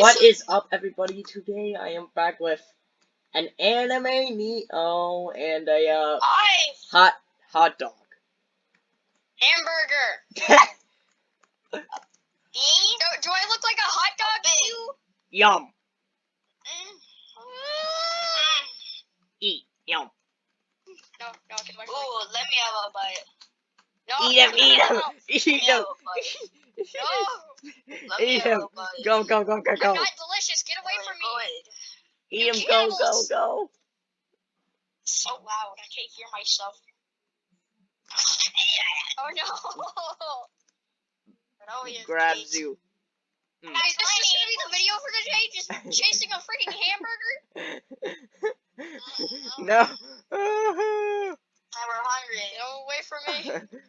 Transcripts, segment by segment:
guys. What is up, everybody? Today I am back with an anime Neo and a uh, hot hot dog. hamburger. do, do I look like a hot dog to you? Yum. Mm. Eat. Yum. No, no, get away. Ooh, let me have a bite. No, Eat him. no, Eat no, him. no, Eat Let him. a. No, Let me Eat have him. a bite. Go go go go I'm go. not delicious. Get away from me. Eat You him. Go go cannibals. go. So loud, I can't hear myself. Oh no. Oh, yes, Grabs please. you. Hmm. Guys, this is gonna be the video for today. Just chasing a freaking hamburger. Oh, no. Oh. Now we're hungry. Get away from me.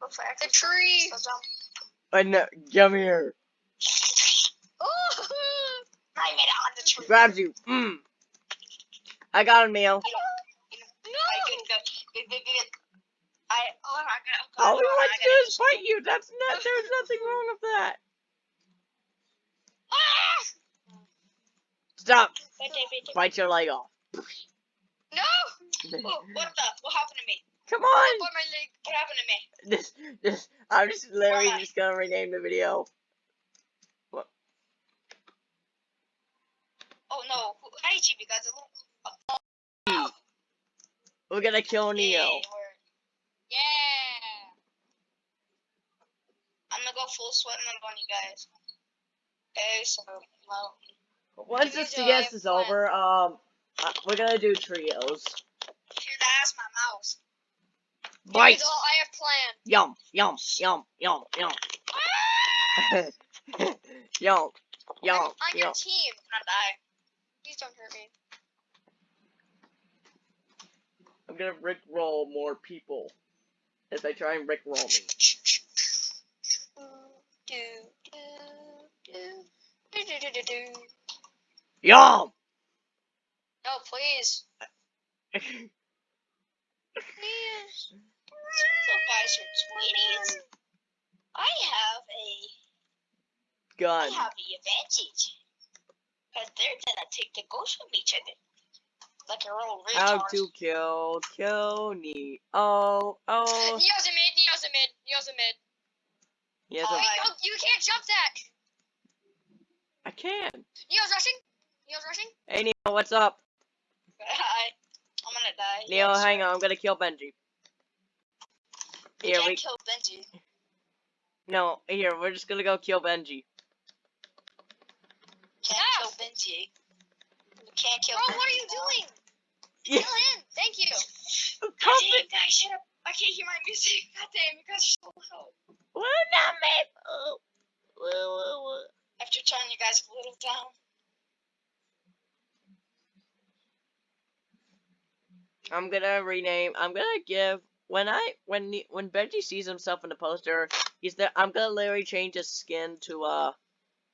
Looks like I The tree. Uh, no, come here. I made it on the tree. Grabs you. Mm. I got him, Neil. I. I. Oh my god. All we oh, want to do is fight you. That's not. There's nothing wrong with that. Ah! Stop. Wait. Bite your leg off. No. Oh, what the? What happened to me? Come on. on my leg. What happened to me? This. This. I'm just literally Why? just gonna rename the video. What? Oh no. Who- How did you because it looked. We're gonna kill Neo. We're- Yeah. I'm gonna go full sweat mode on you guys. Okay, so well, Once this the DS is over, um, uh, we're gonna do trios. here that's my mouse. Bite. Here's all I have planned. Yum. Yum. Yum. Yum. Yum. yum. Ah! Yum. I'm on your Yum. team. I'm die. Please don't hurt me. I'm gonna rick roll more people as they try and rick roll me. Do, do, do. Yum. No, please. Please. So guys are sweeties. I have a Gun. I have the advantage. Cause they're gonna take the ghost from each other. Like a real retard. How to kill kill Neo. Oh, oh. Neo's a mid, Neo's a mid, Neo's a mid. Yes, Oh, Wait, I- no, you can't jump that. I can. Neo's rushing. Neo's rushing. Hey Neo, what's up? I, I'm gonna die. Neo, Yes, hang sir. on. I'm gonna kill Benji. We Here can't we. kill Benji. No, here we're just gonna go kill Benji. Can't Ah. kill Benji. We can't kill Bro, what are you doing? Yeah. Kill him. Thank you. God damn, guys, shut up. I can't hear my music. God damn, you guys are so loud. Well, not me. Oh. Well, well, well. I have to turn you guys a little down. I'm gonna rename. I'm gonna give when I when Ne- when Benji sees himself in the poster, he's there. I'm gonna literally change his skin to uh,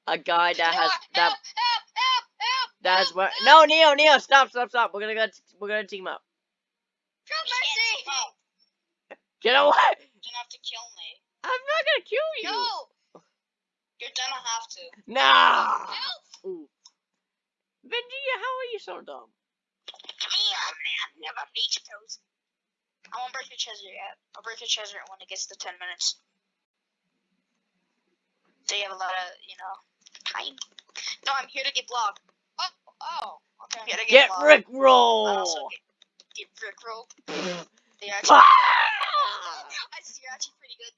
a guy that has that help, help, help, help. that's help, what. No, Neo, Neo, stop, stop, stop. We're gonna go. We're gonna team up. Jump You can't mercy. team up. Get away! You're gonna have to kill me. I'm not gonna kill you. No. You're gonna have to. No. Help. Benji, how are you so dumb? Damn, man. Never reached those. I won't break your treasure yet. I'll break your treasure when it gets to 10 minutes. So you have a lot of, you know, time. No, I'm here to get blocked. Oh, oh. I'm Okay. here to Get get, blocked. Rick I roll. also get, get Rick roll. They actually, Ah! I see you're actually pretty good.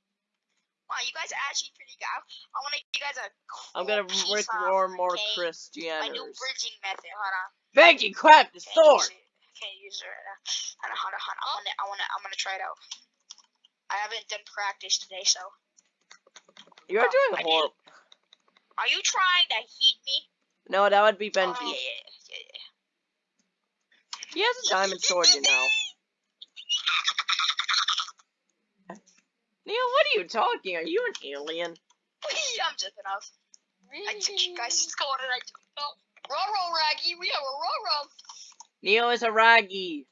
Wow, you guys are actually pretty good. I, I want to give you guys a cool I'm gonna piece Rick roll more okay? My new bridging method. Hold on. Benji, crap the Can't sword. Use it. Can't use it right now. Hold on, hold on, hold on. I wanna, I wanna, I'm gonna try it out. I haven't done practice today, so. You're Oh, doing I horrible. Are you trying to hit me? No, that would be Oh, Benji. yeah, yeah, yeah, yeah. He has a diamond sword, you know. Neil, what are you talking? Are you an alien? I'm jumping off. I took you guys' score and I jumped off. Roll, roll, Raggy. We have a roll, roll. Neo is a raggy.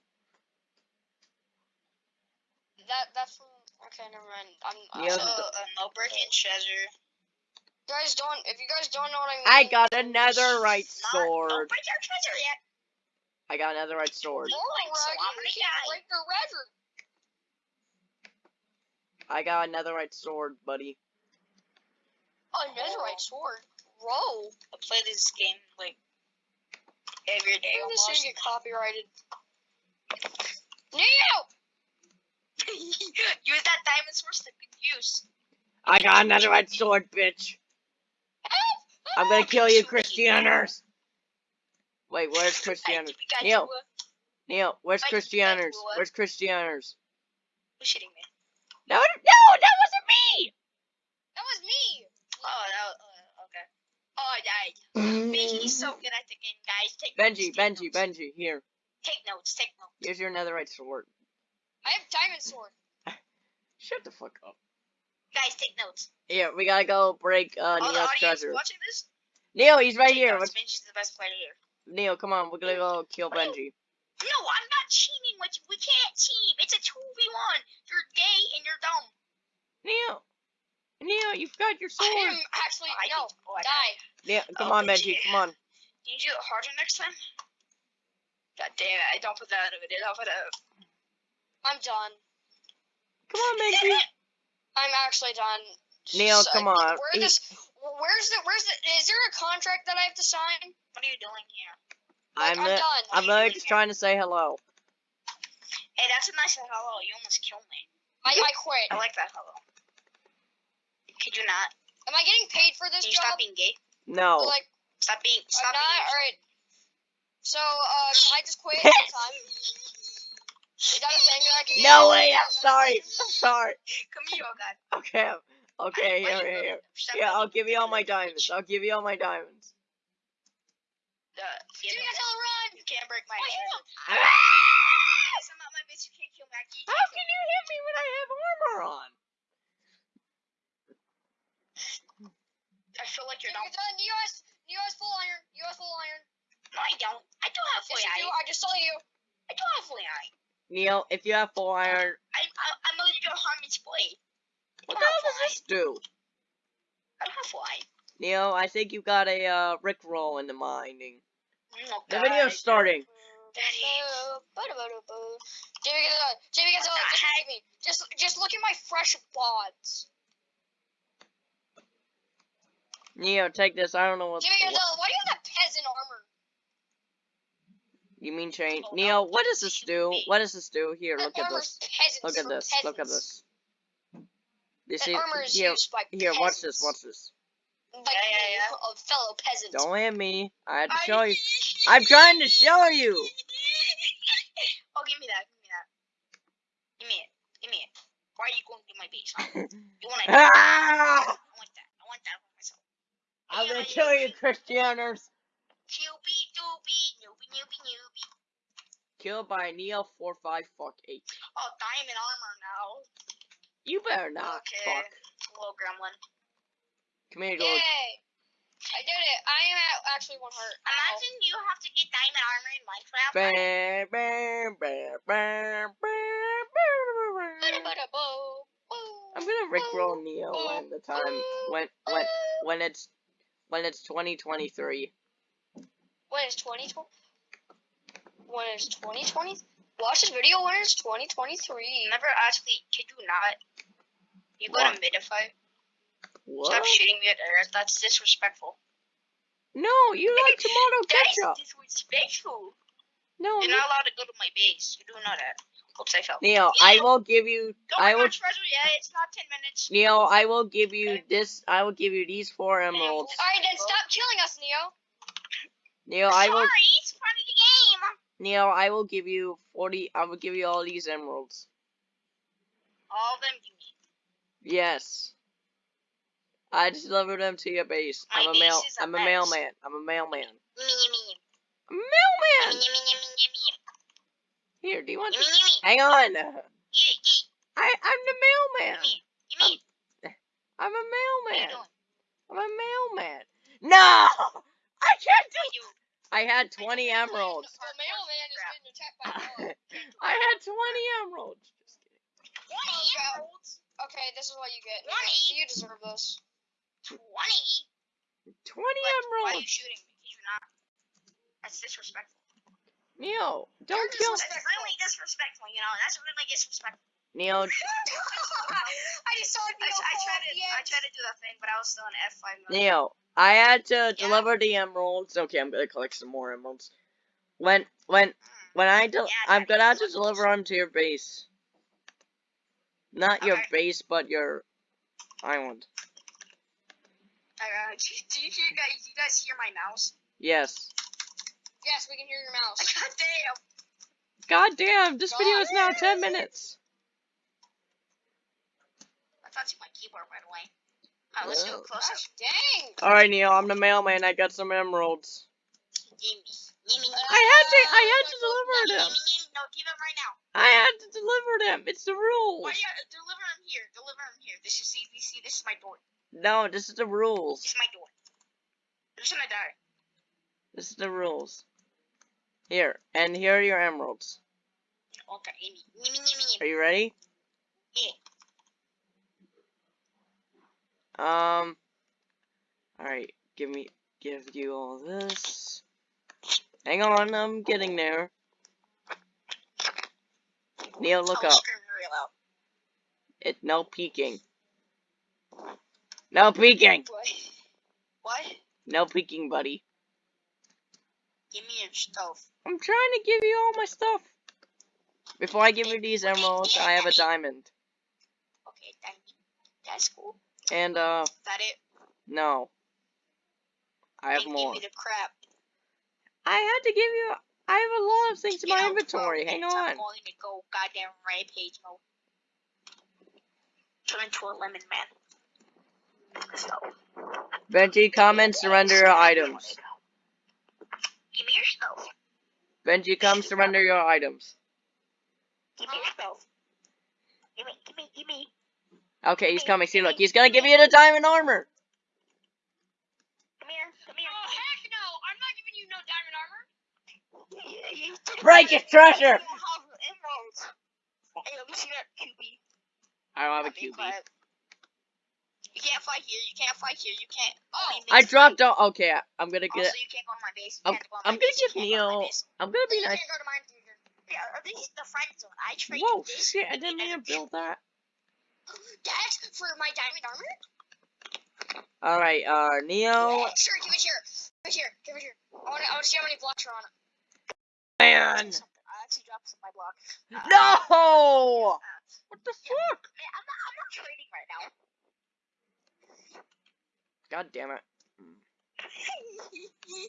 That that's. Okay, never mind. I'm. Yeah. So, Uh, uh, no breaking treasure. guys don't, if you guys don't know what I mean, I got netherite Not, don't sword. break your treasure yet. I got netherite sword. Oh, Like, so I'm you gonna can't die. break your record. I got netherite sword, buddy. Oh, netherite sword. Bro. I play this game like every day When this almost. gonna get copyrighted? Neo! Use that diamond source to good use. I got netherite sword, bitch. I'm gonna kill you, Christianers. Wait, where's Christianers? Pikachu, Neil. uh, Neil, where's Like, Christianers? like what? Where's Christianers? Who's shitting me? No, no, that wasn't me. That was me. Oh, that was, uh. Oh, I died. Benji's so good at the game, guys. Take Benji, notes, take Benji, notes. Benji, here. Take notes, take notes. Here's your netherite sword. I have diamond sword. Shut the fuck up. Guys, take notes. Here, we gotta go break uh, All the Neil's audience treasure. watching this, Neil, he's right take here. notes. Let's- Benji's the best player here. Neil, come on, we're gonna go kill Benji. No, I'm not cheating with you. We can't team. It's a 2v1. You're gay and you're dumb. Neil, Neil, you've got your sword. I sword. am actually, I no, oh, I die. Neil, come Oh, on, Benji. Benji, come on. Can you do it harder next time? God damn it. I don't put that over there. I'll put it I'm done. Come on, Benji. I'm actually done. Neil, So- come on. Where He- this? Where's the? Where's the? Is there a contract that I have to sign? What are you doing here? Like, I'm, I'm li- done. I'm you literally just here? trying to say hello. Hey, that's a nice hello. You almost killed me. I, I quit. I like that hello. Could you not? Am I getting paid for this Can you job? stop being gay? No. Like, Stop being. I'm Stop not. being. All right. So, uh, can I just quit sometime? Is that a thing that I can? do? No way, I'm sorry. I'm sorry. Come here, oh god. Okay, okay, Why- why here, here, here. Yeah, I'll give you all my a diamonds. I'll give you all my diamonds. Uh, yeah, Jimmy no, run! You can't break my Why you treasure. How Guys, my base. You can't kill me. I can't can you hit me when I have armor on? I feel like you're Jimmy not. Godzilla, Neo has, Neo has full iron. Neo has full iron. No, I don't. I do have full Yes, you do. iron. I just saw you. I do have full iron. Neil, if you have full iron, I, I, I'm a little Harmon's blade. what the hell does this do? I don't have full iron. Neil, I think you got a uh, Rick roll in the mining. Oh, The video's starting. Daddy. Jimmy Godzilla, Jimmy Godzilla, What just look at me. Just, just look at my fresh bods. Neo, take this. I don't know what. Jimmy what why do you have that peasant armor? You mean change? Oh, Neo, what does this do? me. What does this do? Here, look at this. Look at for this. Look at this. You That see? armor is Here, used by here. Watch this. Watch this. Like Yeah, yeah, yeah. a fellow peasant. Don't hit me. I had to show you. I'm trying to show you. oh, give me that. Give me that. Give me it. Give me it. Why are you going to my base? Huh? You want to? I ah! want that. I want that for myself. I'm gonna kill you, Christianers. Newbie, doobie, newbie, newbie, newbie. Killed by Neo four five fuck eight. Oh, diamond armor now. You better not. Okay. Fuck. Little gremlin. Come here, Yay! I did it. I am at actually one heart. Ow. Imagine you have to get diamond armor in Minecraft. Bam, bam, bam, bam, bam, bam, bam. I'm gonna rickroll Neo when the time when when when it's when it's 2023. When is 2020? When is 2020? Watch this video when it's 2023. Never actually, kid you not. You go to What? midify. What? Stop shooting me at Earth. That's disrespectful. No, you like tomato That ketchup. is disrespectful. No, You're not allowed to go to my base. You do know that. Oops, I fell. Neo, I will give you. Don't I bring my will. treasure yet. It's not 10 minutes. Neo, I will give you Okay. this. I will give you these four emeralds. Alright, then stop killing us, Neo. Neo, I will. Sorry, Neo, I will give you 40. I will give you all these emeralds. All of them you need. Yes. I just delivered them to your base. My I'm a mail. a I'm a mess. mailman. I'm a mailman. Yummy, yummy, A mailman. yummy, yummy, yummy, Here, do you want this? Hang on. I I'm the mailman. Yummy. I'm a mailman. I'm a mailman. No, I can't do. You? I had 20 emeralds. The mailman is getting attacked by a dog. I had 20 emeralds. Just kidding. Twenty Okay. emeralds. Okay, this is what you get. Why? You deserve this. Twenty. 20 What? Why are you shooting me? Can you not? That's disrespectful. Neo, don't You're kill. That's really disrespectful. You know, that's really disrespectful. Neo, I just saw it. I, I tried to. I tried to do that thing, but I was still in F five mode. Neo, I had to deliver the emeralds. Okay, I'm gonna collect some more emeralds. When, when, when I del- Yeah, I'm gonna have to deliver them to your base. Not your Okay. base, but your island. Uh, do, you hear guys? You guys hear my mouse? Yes. Yes, we can hear your mouse. God damn. God damn, this video is now 10 minutes. I touched my keyboard right away. Alright, let's do a close. Gosh, dang. Alright, Neo, I'm the mailman. I got some emeralds. I had to, I had to deliver gimme, them. No, give them right now. I had to deliver them. It's the rules. Why you deliver them here? Deliver them here. This is see, this is my door. No, this is the rules. This is my door. I'm just gonna die. This is the rules. Here, and here are your emeralds. Okay, Are you ready? Yeah. Um. Alright, give me, give you all this. Hang on, I'm getting there. Neo, look up. very loud. It, no peeking. No peeking! What? What? No peeking, buddy. Give me your stuff. I'm trying to give you all my stuff. Before I give you these emeralds, I have a diamond. Okay, thank you. That's cool. And, uh, Is that it? no. I have more. Give me the crap. I had to give you, I have a lot of things in my inventory. Hang because I'm on. going to go goddamn rampage mode. Turn into a lemon man. So, Benji, come and surrender your items. give me your stuff. Benji, come surrender your items. Give me your stuff. Give me, give me, give me. Okay, he's coming. See, look, he's gonna give you the diamond armor. Come here, come here. Oh, heck no. I'm not giving you no diamond armor. Yeah, you did Break it. his treasure. You don't have emeralds. Hey, see that QB. I don't have a I'll QB. You can't fight here. You can't fight here. You can't. Oh, I mix dropped down. Okay, I'm gonna get. Also, get. you can't go to my base. You I'm, can't go to I'm my gonna base. You give can't go to my Neo. base. I'm gonna be You nice. can't go to mine either. Yeah, this is the friend zone. I trade Whoa, this. shit! I didn't mean to build that. That's for my diamond armor? All right, uh, Neo. Sure, give it here. Give it here. Give it here. I want to I wanna see how many blocks are on it. Man, I actually dropped some my block. no! Uh, What the fuck? I'm not. I'm not trading right now. God damn it.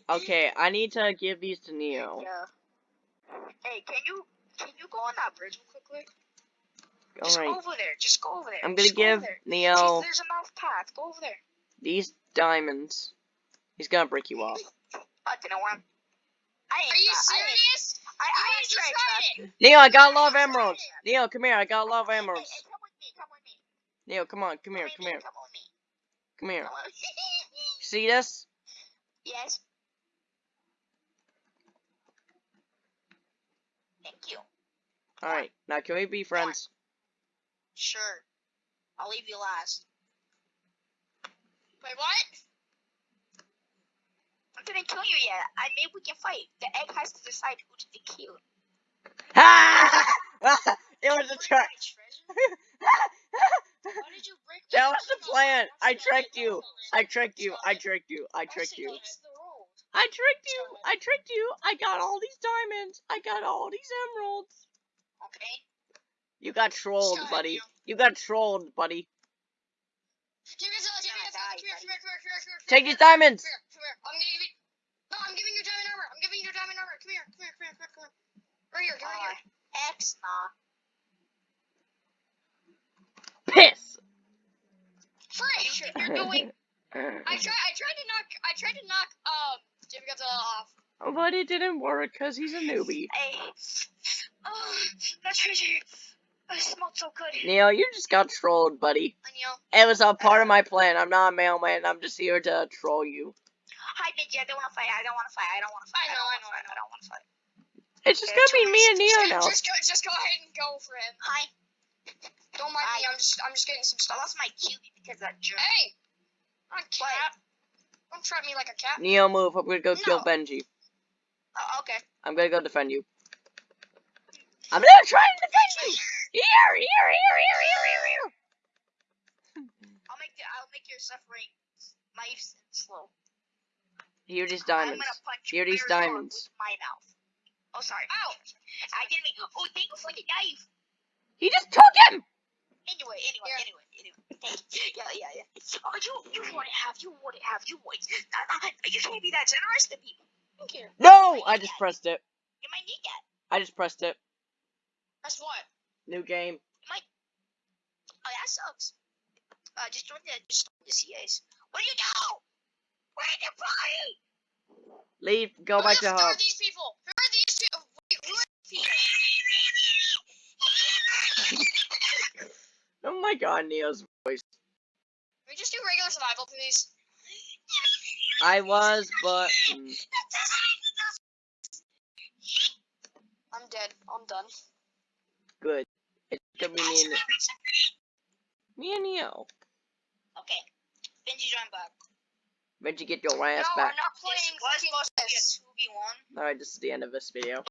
Okay, I need to give these to Neo. Yeah. Hey, can you can you go on that bridge real quickly? All Just right, go over there. Just go over there. I'm gonna Just give there. Neo See, there's a mouth path. Go over there. these diamonds. He's gonna break you off. I didn't want. I Are you try- I serious? I, I, You ain't just tried it. Neo, I got a lot of emeralds. Neo, come here. I got a lot of emeralds. hey, come with me. Come with me. Neo, come on. Come here. Come me, here. Come. Come here. Come with me. See this? yes. Thank you. All right. Now, can we be friends? Sure. I'll leave you last. Wait, what? I didn't kill you yet. I maybe we can fight. The egg has to decide who to kill. Ha! it was a trick. my did you break That was the plan. I tricked you. I tricked you. I tricked you. I tricked you. against the rules. I tricked you. I tricked you. I got all these diamonds. I got all these emeralds. Okay. You got trolled, buddy. You got trolled, buddy. Take these diamonds. Come here, come here. I'm gonna give you. No, I'm giving you diamond armor. I'm giving you diamond armor. Come here, come here, come here, come here, come here. Right here, right here. Uh, X nah. Piss. Fresh. You're doing. I tried. I tried to knock. I tried to knock. Um, Jimmy Godzilla off. but it didn't work because he's a newbie. Hey. Oh, that treasure. It smelled so good. Neo, you just got trolled, buddy. And you know, It was a part of my plan. I'm not a mailman. I'm just here to troll you. Hi, Ninja. I don't want to fight. I don't want to fight. I don't want to fight. I know, I don't know, wanna fight. I don't want to fight. It's just Okay, gonna be me and Neo two now. just go. Just go ahead and go for him. Hi. Don't mind me. I- I'm just. I'm just getting some stuff. I lost my QB because of that jerk. Hey. I'm a cat. Don't trap me like a cat. Neo, move. I'm gonna go kill Benji. Uh, okay. I'm gonna go defend you. I'm gonna try and defend you. Here, here, here, here, here, here, here. I'll make the, I'll make your suffering nice and slow. Here these I'm diamonds. gonna punch Here you these diamonds. With my mouth. Oh, sorry. Ow! I didn't mean. Oh, thank you for the knife. He just took him. Anyway, anyway, Here. anyway, anyway. Yeah, yeah, yeah. Oh, you, you wouldn't have, you wouldn't have, you would. Nah, nah, you can't be that generous to people. Thank you. No, I just pressed it. You might need that. I just pressed it. That's what? New game. Oh, that sucks. Uh, just join the, just join the CAs. What do you do? Where's the body? Leave. Go Who back to home. hub. are these people? Who are these two? Wait, Who are these people? Oh my god, Neo's voice. Can we just do regular survival, please? I was, but mm, I'm dead. I'm done. good. It's gonna be me and me and Neo. Okay. Benji join back. Benji, get your ass no, back. I'm not This playing was supposed to be a 2v1. Alright, this is the end of this video.